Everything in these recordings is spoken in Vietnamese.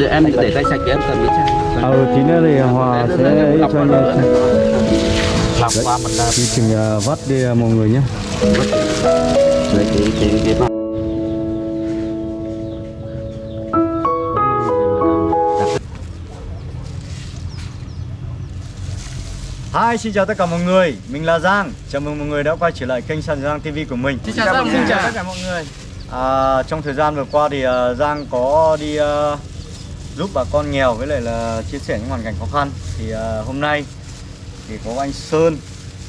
em để tay sạch em cầm cái chai ờ tí nữa thì hòa sẽ ấy cho anh em làm qua mình là quy trình ờ, vắt đi ờ, mọi người nhé. Đấy cái cái cái mặt Hi, xin chào tất cả mọi người, mình là Giang. Chào mừng mọi người đã quay trở lại kênh Sàn Giang TV của mình. Xin chào Giang, xin chào tất cả mọi người. À, Trong thời gian vừa qua thì uh, Giang có đi uh, giúp bà con nghèo với lại là chia sẻ những hoàn cảnh khó khăn. Thì uh, hôm nay thì có anh Sơn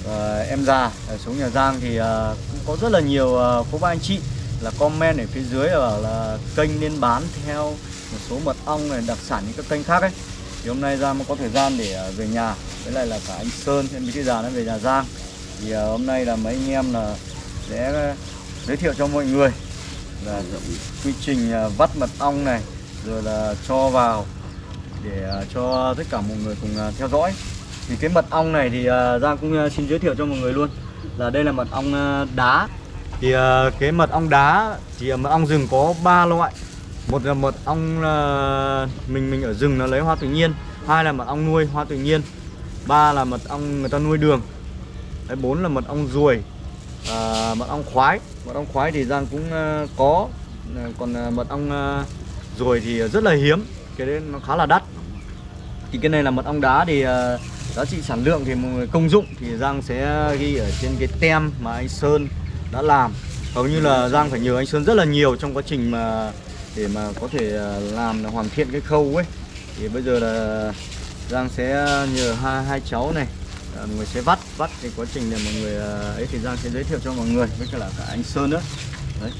và em già ở xuống nhà Giang thì uh, cũng có rất là nhiều uh, cô bác anh chị là comment ở phía dưới ở là kênh nên bán theo một số mật ong này đặc sản những các kênh khác ấy. Thì hôm nay Giang mới có thời gian để uh, về nhà với lại là cả anh Sơn em cái già nó về nhà Giang. Thì uh, hôm nay là mấy anh em là sẽ uh, giới thiệu cho mọi người là quy trình uh, vắt mật ong này rồi là cho vào để à, cho tất cả mọi người cùng à, theo dõi. Thì cái mật ong này thì à, Giang cũng xin giới thiệu cho mọi người luôn. Là đây là mật ong đá. Thì cái mật ong đá thì mật ong rừng có ba loại. Một là mật ong mình mình ở rừng nó lấy hoa tự nhiên. Hai là mật ong nuôi hoa tự nhiên. Ba là mật ong người ta nuôi đường. Đấy, bốn là mật ong ruồi à, mật ong khoái. Mật ong khoái thì giang cũng uh, có. Còn uh, mật ong uh, ruồi thì ờ, rất là hiếm. Cái đấy nó khá là đắt. Thì cái này là mật ong đá thì ờ, giá trị sản lượng thì công dụng thì giang sẽ ghi ở trên cái tem mà anh sơn đã làm. Hầu như là giang phải nhờ anh sơn rất là nhiều trong quá trình mà để mà có thể ờ, làm là hoàn thiện cái khâu ấy. Thì bây giờ là Giang sẽ nhờ hai, hai cháu này à, mọi người sẽ vắt vắt cái quá trình để mọi người ấy thì Giang sẽ giới thiệu cho mọi người với cả là cả anh Sơn nữa. Đấy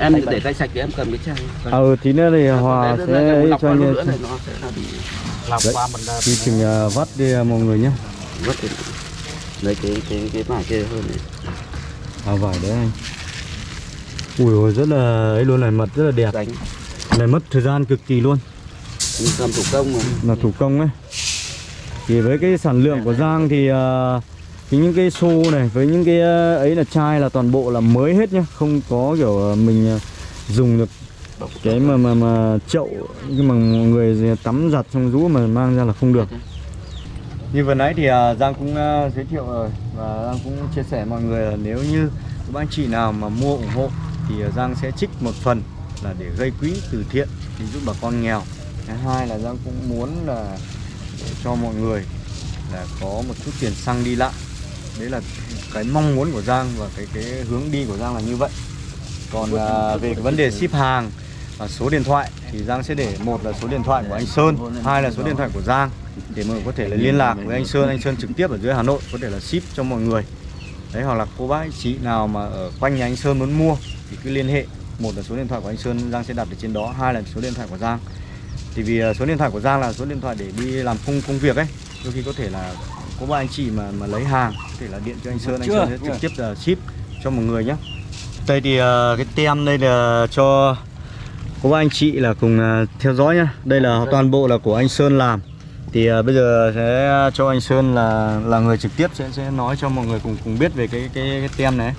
em để tay sạch em cầm cái chai ờ tí nữa thì Hòa sẽ ấy lọc cho anh nữa này nó sẽ là bị làm Đấy. qua mình quy trình à, vắt đi à, mọi người nhé đi lấy cái cái cái vải kia hơn này. À vải đấy anh. Ui ôi rất là ấy luôn này mật rất là đẹp. Đánh. Này mất thời gian cực kỳ luôn. Cầm thủ công mà. Là thủ công ấy. Thì với cái sản lượng của Giang thì uh, cái những cái xô này với những cái ờ, ấy là chai là toàn bộ là mới hết nhá. Không có kiểu ờ, mình ờ, dùng được cái mà mà mà chậu, nhưng mà người tắm giặt xong rũ mà mang ra là không được. Như vừa nãy thì Giang cũng giới thiệu rồi và Giang cũng chia sẻ mọi người là nếu như các anh chị nào mà mua ủng hộ thì Giang sẽ trích một phần là để gây quỹ từ thiện để giúp bà con nghèo. Thứ hai là Giang cũng muốn là để cho mọi người là có một chút tiền xăng đi lại đấy là cái mong muốn của Giang và cái cái hướng đi của Giang là như vậy. Còn à, về cái vấn đề ship hàng và số điện thoại thì Giang sẽ để một là số điện thoại của anh Sơn hai là số điện thoại của Giang để mọi người có thể là liên lạc với anh Sơn anh Sơn trực tiếp ở dưới Hà Nội có thể là ship cho mọi người. Đấy hoặc là cô bác anh chị nào mà ở quanh nhà anh Sơn muốn mua thì cứ liên hệ. Một là số điện thoại của anh Sơn Giang sẽ đặt ở trên đó hai là số điện thoại của Giang. Thì vì à, số điện thoại của Giang là số điện thoại để đi làm công công việc ấy đôi khi có thể là có ba anh chị mà mà lấy hàng thể là điện cho anh Sơn anh Sơn sẽ trực tiếp là ship cho mọi người nhé. Đây thì à, cái tem đây là cho có ba anh chị là cùng à, theo dõi nhá đây là toàn bộ là của anh Sơn làm. Thì à, bây giờ sẽ cho anh Sơn là là người trực tiếp sẽ sẽ nói cho mọi người cùng cùng biết về cái cái, cái tem này.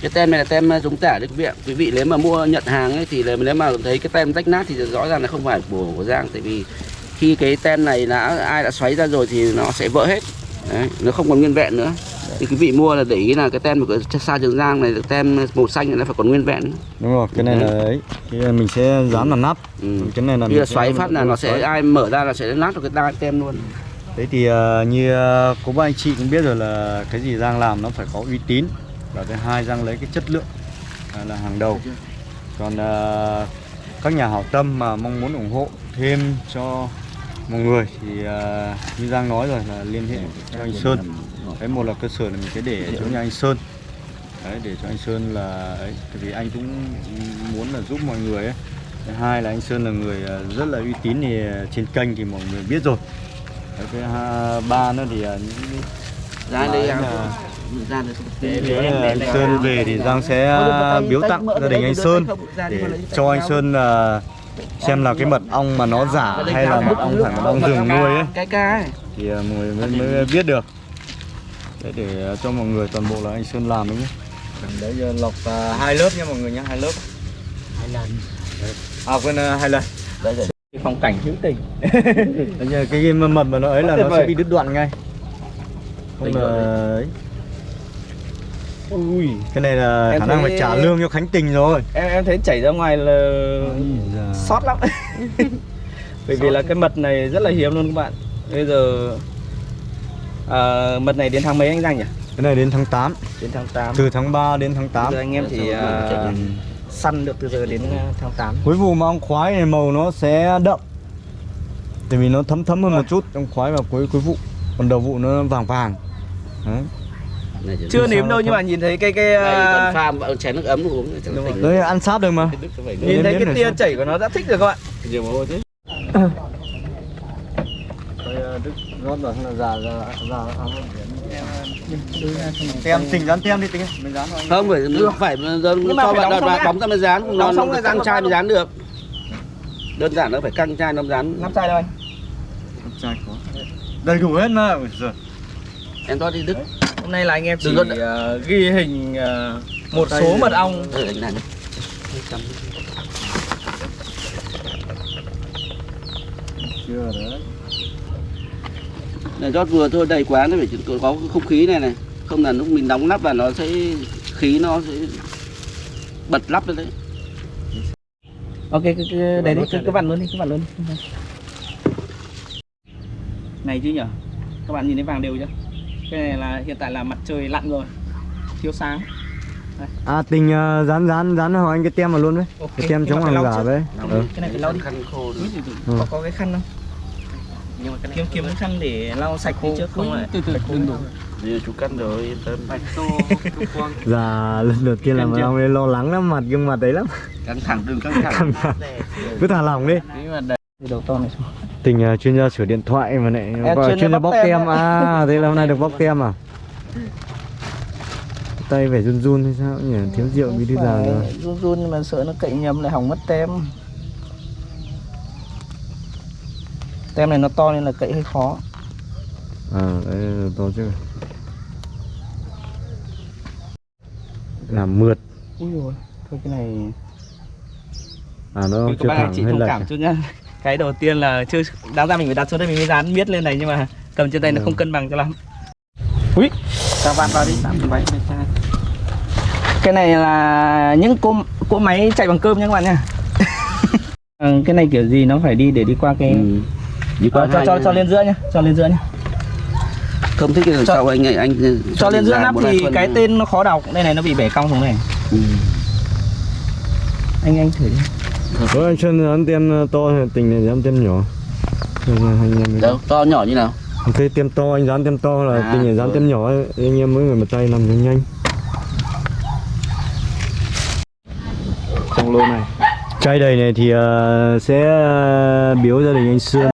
Cái tem này là tem giống tả đấy quý vị ạ. Quý vị nếu mà mua nhận hàng ấy thì là nếu mà thấy cái tem rách nát thì rõ ràng là không phải của của Giang. Tại vì khi cái tem này đã ai đã xoáy ra rồi thì nó sẽ vỡ hết. Đấy, nó không còn nguyên vẹn nữa thì quý vị mua là để ý là cái tem của xa trường Giang này tem màu xanh này nó phải còn nguyên vẹn. Đúng rồi cái này là ấy. Cái mình sẽ dán vào nắp. Ừ. cái này là khi mình xoáy phát là nó sẽ xoáy. ai mở ra là sẽ nát được cái đai tem luôn. Đấy thì ờ, như ờ, có ba anh chị cũng biết rồi là cái gì Giang làm nó phải có uy tín. Và thứ hai Giang lấy cái chất lượng là, là hàng đầu. Còn ờ, các nhà hảo tâm mà mong muốn ủng hộ thêm cho mọi người thì như Giang nói rồi là liên hệ cho anh Sơn đấy một là cơ sở là mình sẽ để chỗ nhà anh Sơn. Đấy để cho anh Sơn là ấy vì anh cũng muốn là giúp mọi người ấy. Thứ hai là anh Sơn là người ờ, rất là uy tín thì ờ, trên kênh thì mọi người biết rồi. Đấy, cái ha- ba nữa thì ờ, những ra đây à, là- cái nữa là anh Sơn về thì Giang sẽ biếu tặng gia đình anh Sơn để cho anh Sơn là xem là cái mật ong mà nó giả hay là mật ong phải mật ong rừng nuôi ấy. cái thì ờ, mọi người mới biết được đấy để cho mọi người toàn bộ là anh Sơn làm đấy nhé. Đấy giờ lọc à, hai lớp nha mọi người nhé hai lớp. Hai lần. À quên à, hai lần. Đây rồi phong cảnh hữu tình. Đấy như cái cái mật mà nó ấy là nó sẽ bị đứt đoạn ngay. Không là ấy. ui cái này là Em khả năng thấy- phải trả lương cho khánh tình rồi. em em thấy chảy ra ngoài là sót lắm. Bởi vì là cái mật này rất là hiếm luôn các bạn. Bây giờ à, mật này đến tháng mấy anh Giang nhỉ? Cái này đến tháng 8 đến tháng 8 từ tháng 3 đến tháng 8 giờ anh em chỉ à, săn được từ giờ đến à, tháng 8 cuối vụ mà ong khoái này màu nó sẽ đậm. Tại vì nó thấm thấm hơn một chút. Trong khoái vào cuối cuối vụ. Còn đầu vụ nó vàng vàng. Đấy. Chưa nếm đâu nhưng mà nhìn thấy cái cái Đây à, còn pha một chén nước ấm uống đấy ăn sát được mà. Nhìn thấy cái tia chảy của nó đã thích rồi các bạn nhiều mồ hôi chứ Đức rót vào là già già già tem tình dán tem đi tính mình dán không phải nó phải mà cho bạn đóng vào đã. bóng ra mới dán. Nó nó căng dán chai mới dán được. Đơn giản nó phải căng chai nó dán. Nắp chai đâu anh trai có. Đầy đủ hết mà. Ôi giời. em cho đi đức. Hôm nay là anh em chỉ à, ghi hình à, một số mật ong. Ừ, này chưa đấy này rót vừa thôi đầy quá nó phải có có không khí này này. Không là lúc mình đóng nắp vào nó sẽ khí nó sẽ bật lắp lên đấy. Ok cái, cái, đấy đấy cứ, cứ vặn luôn đi cứ vặn luôn đi. Này chứ nhở? Các bạn nhìn thấy vàng đều chưa? Cái này là hiện tại là mặt trời lặn rồi thiếu sáng. À tình ờ, dán dán dán vào anh cái tem vào luôn đấy. Ok, cái tem chống hàng giả đấy. Ừ. cái này phải lau đi. Khăn khô Ừ. có có cái khăn không nhưng mà cái kiếm kiếm cái khăn để lau sạch đi trước không lại từ từ đừng đủ như chú cắt rồi yên tâm Dạ lần đầu tiên làm ông ấy lo lắng lắm mặt gương mặt đấy lắm. Căng thẳng đừng căng thẳng. Cứ thả lỏng đi. Cái đầu to này xuống. Tình uh, chuyên gia sửa điện thoại mà lại gọi chuyên chuyên gia bóc tem ạ. à thế là hôm nay được bóc tem à? Tay phải run run hay sao nhỉ? Thiếu rượu bí thư già rồi. run run mà sợ nó cậy nhầm lại hỏng mất tem tem này nó to nên là cậy hơi khó. À đấy to chứ. Làm mượt. Ui rồi thôi cái này à nó chưa bạn thẳng chỉ hay thông cảm à? chút nhá. Cái đầu tiên là chưa đáng ra mình phải đặt xuống đây mình mới dán miết lên này nhưng mà cầm trên tay nó Ừ. không cân bằng cho lắm. Ui sao vặn vào đi. Tạm váy cái này là những cỗ cỗ máy chạy bằng cơm nha các bạn nha Ờ, cái này kiểu gì nó phải đi để đi qua cái ừ. Đi qua Ờ, cho cho cho lên giữa nhá cho lên giữa nhá. Không thích cái lần Cho- sau anh anh cho lên giữa nắp thì cái nữa. tên nó khó đọc đây này nó bị bẻ cong xuống này. Ừ. anh anh thử đi. Ủa, anh Xuân dán tem to hay tình này dán tem nhỏ? Mới- đâu to nhỏ như nào? Thế tem to anh dán tem to là À, tình này dán rồi. tem nhỏ ấy, anh em mỗi người một tay làm cho nhanh. Trong lô này. Chai đầy này thì ờ, sẽ ờ, biếu gia đình anh Sương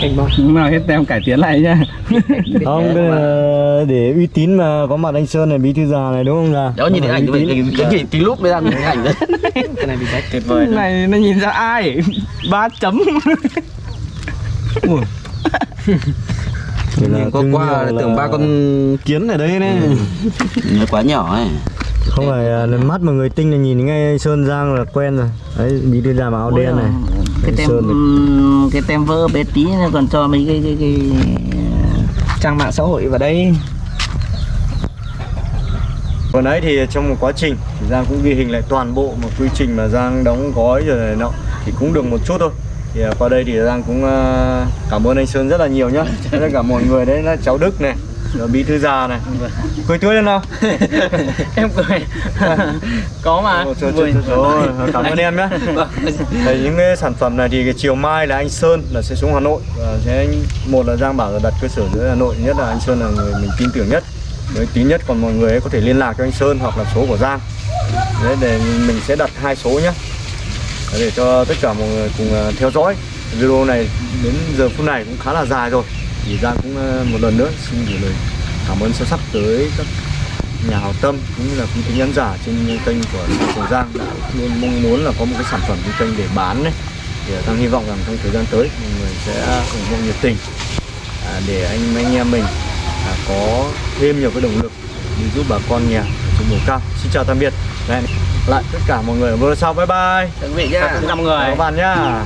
anh bao lúc nào hết tem cải tiến lại nhá. Không, cái là để uy tín mà có mặt anh Sơn này, bí thư già này đúng không là đó nhìn thấy ảnh cái cái cái cái lúc mới ra thấy ảnh đấy. Cái này bị rách tuyệt vời này nó nhìn ra ai? Ba chấm. Thì là Nhìn qua qua là là- tưởng ba con kiến ở đây này nó quá nhỏ ấy. Không phải à, mắt mà người tinh là nhìn ngay anh Sơn Giang là quen rồi. Đấy, bí thư già mà áo đen này cái tem cái tem vỡ bé tí nó còn cho mấy cái cái cái trang mạng xã hội vào đây. Còn đấy thì trong một quá trình Giang cũng ghi hình lại toàn bộ một quy trình mà Giang đóng gói rồi này nọ thì cũng được một chút thôi. Thì à, qua đây thì Giang cũng à, cảm ơn anh Sơn rất là nhiều nhá. Tất cả mọi người đấy là cháu Đức này rồi bí thư già này. Cười tươi lên nào. Em cười. Có mà. Ồ, rồi cảm ơn em nhé Thì những cái sản phẩm này thì cái chiều mai là anh Sơn là sẽ xuống Hà Nội. Và sẽ một là Giang bảo là đặt cơ sở dưới Hà Nội nhất là anh Sơn là người mình tin tưởng nhất. Với tín nhất còn mọi người ấy có thể liên lạc cho anh Sơn hoặc là số của Giang. Đấy, để mình sẽ đặt hai số nhé để cho tất cả mọi người cùng à, theo dõi. Video này đến giờ phút này cũng khá là dài rồi thì Giang cũng à, một lần nữa xin gửi lời cảm ơn sâu sắc tới các nhà hảo tâm cũng như là quý khán giả trên kênh của Trường Giang đã luôn mong muốn là có một cái sản phẩm trên kênh để bán đấy thì Giang hy vọng rằng trong thời gian tới mọi người sẽ ủng hộ nhiệt tình à, để anh anh em mình à, có thêm nhiều cái động lực đi giúp bà con nghèo ở trên vùng cao. Xin chào tạm biệt. Hẹn lại tất cả mọi người ở video sau. Bye bye. Quý vị nhá. Mọi người. Các bạn nhá